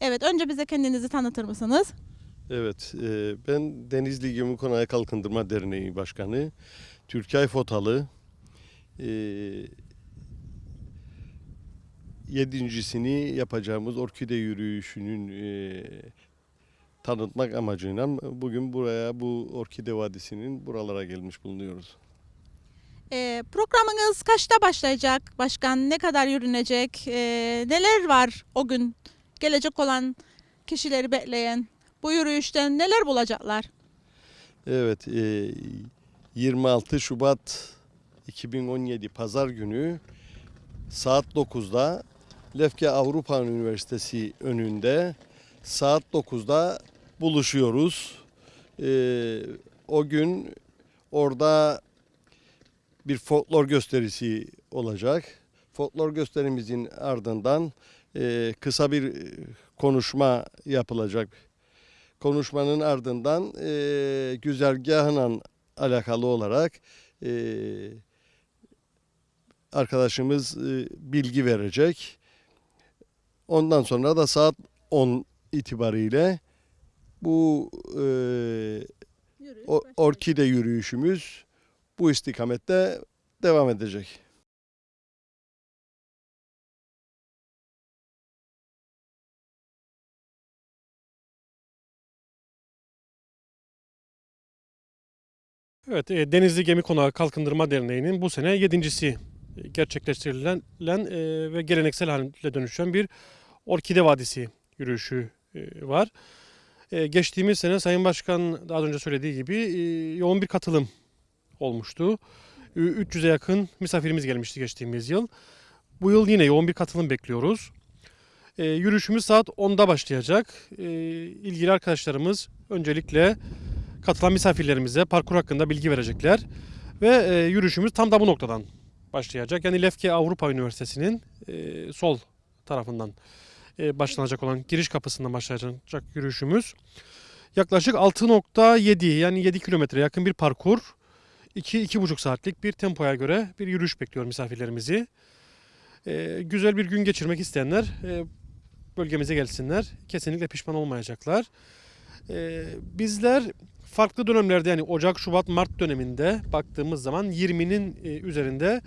Evet, önce bize kendinizi tanıtır mısınız? Evet, e, ben Denizli Gemi Konağı Kalkındırma Derneği Başkanı Türkay Fotalı. E, yedincisini yapacağımız orkide yürüyüşünün e, tanıtmak amacıyla bugün buraya bu Orkide Vadisi'nin buralara gelmiş bulunuyoruz. Ee, programınız kaçta başlayacak başkan? Ne kadar yürünecek? Ee, neler var o gün gelecek olan kişileri bekleyen? Bu yürüyüşten neler bulacaklar? Evet, e, 26 Şubat 2017 Pazar günü saat 9'da Lefke Avrupa Üniversitesi önünde saat 9'da buluşuyoruz. E, o gün orada bir folklor gösterisi olacak. Folklor gösterimizin ardından e, kısa bir e, konuşma yapılacak. Konuşmanın ardından e, güzergahla alakalı olarak e, arkadaşımız e, bilgi verecek. Ondan sonra da saat 10 itibariyle bu e, Yürüyüş o, orkide yürüyüşümüz bu istikamette devam edecek. Evet, e, Denizli Gemi Konağı Kalkındırma Derneği'nin bu sene yedincisi e, gerçekleştirilen e, ve geleneksel haline dönüşen bir Orkide Vadisi yürüyüşü var. Geçtiğimiz sene Sayın Başkan daha önce söylediği gibi yoğun bir katılım olmuştu. Ü- 300'e yakın misafirimiz gelmişti geçtiğimiz yıl. Bu yıl yine yoğun bir katılım bekliyoruz. Yürüyüşümüz saat 10'da başlayacak. İlgili arkadaşlarımız öncelikle katılan misafirlerimize parkur hakkında bilgi verecekler. Ve e, yürüyüşümüz tam da bu noktadan başlayacak. Yani Lefke Avrupa Üniversitesi'nin e, sol tarafından e, başlanacak olan giriş kapısından başlayacak yürüyüşümüz. Yaklaşık 6.7 yani 7 kilometre yakın bir parkur. 2-2,5 saatlik bir tempoya göre bir yürüyüş bekliyor misafirlerimizi. E, güzel bir gün geçirmek isteyenler e, bölgemize gelsinler. Kesinlikle pişman olmayacaklar. E, bizler farklı dönemlerde yani Ocak, Şubat, Mart döneminde baktığımız zaman 20'nin e, üzerinde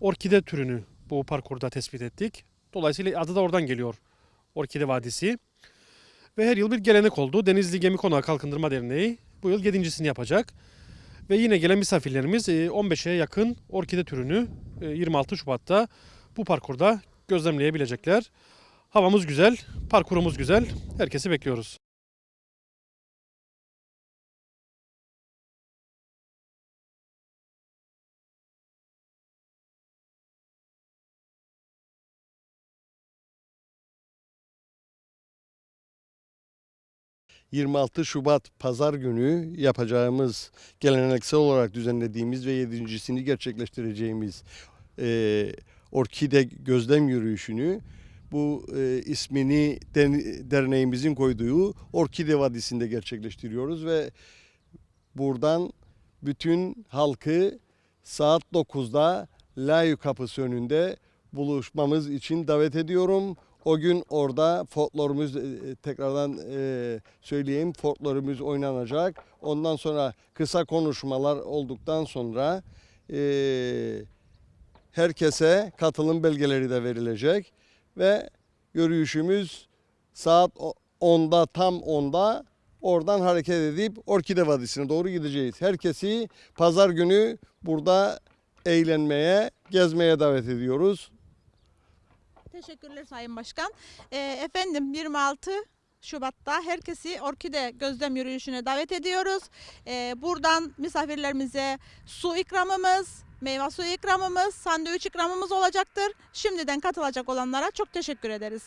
orkide türünü bu parkurda tespit ettik. Dolayısıyla adı da oradan geliyor. Orkide Vadisi. Ve her yıl bir gelenek oldu. Denizli Gemi Konağı Kalkındırma Derneği bu yıl 7.sini yapacak. Ve yine gelen misafirlerimiz e, 15'e yakın orkide türünü e, 26 Şubat'ta bu parkurda gözlemleyebilecekler. Havamız güzel, parkurumuz güzel. Herkesi bekliyoruz. – 26 Şubat Pazar günü yapacağımız geleneksel olarak düzenlediğimiz ve yedincisini gerçekleştireceğimiz e, Orkide Gözlem Yürüyüşünü bu e, ismini derneğimizin koyduğu Orkide Vadisi'nde gerçekleştiriyoruz ve buradan bütün halkı saat 9'da Layı Kapısı önünde buluşmamız için davet ediyorum. O gün orada folklorumuz e, tekrardan e, söyleyeyim folklorumuz oynanacak. Ondan sonra kısa konuşmalar olduktan sonra e, herkese katılım belgeleri de verilecek ve yürüyüşümüz saat o- 10'da tam 10'da oradan hareket edip Orkide Vadisi'ne doğru gideceğiz. Herkesi pazar günü burada eğlenmeye, gezmeye davet ediyoruz. Teşekkürler Sayın Başkan. Ee, efendim 26 Şubat'ta herkesi Orkide Gözlem Yürüyüşü'ne davet ediyoruz. Ee, buradan misafirlerimize su ikramımız, meyve suyu ikramımız, sandviç ikramımız olacaktır. Şimdiden katılacak olanlara çok teşekkür ederiz.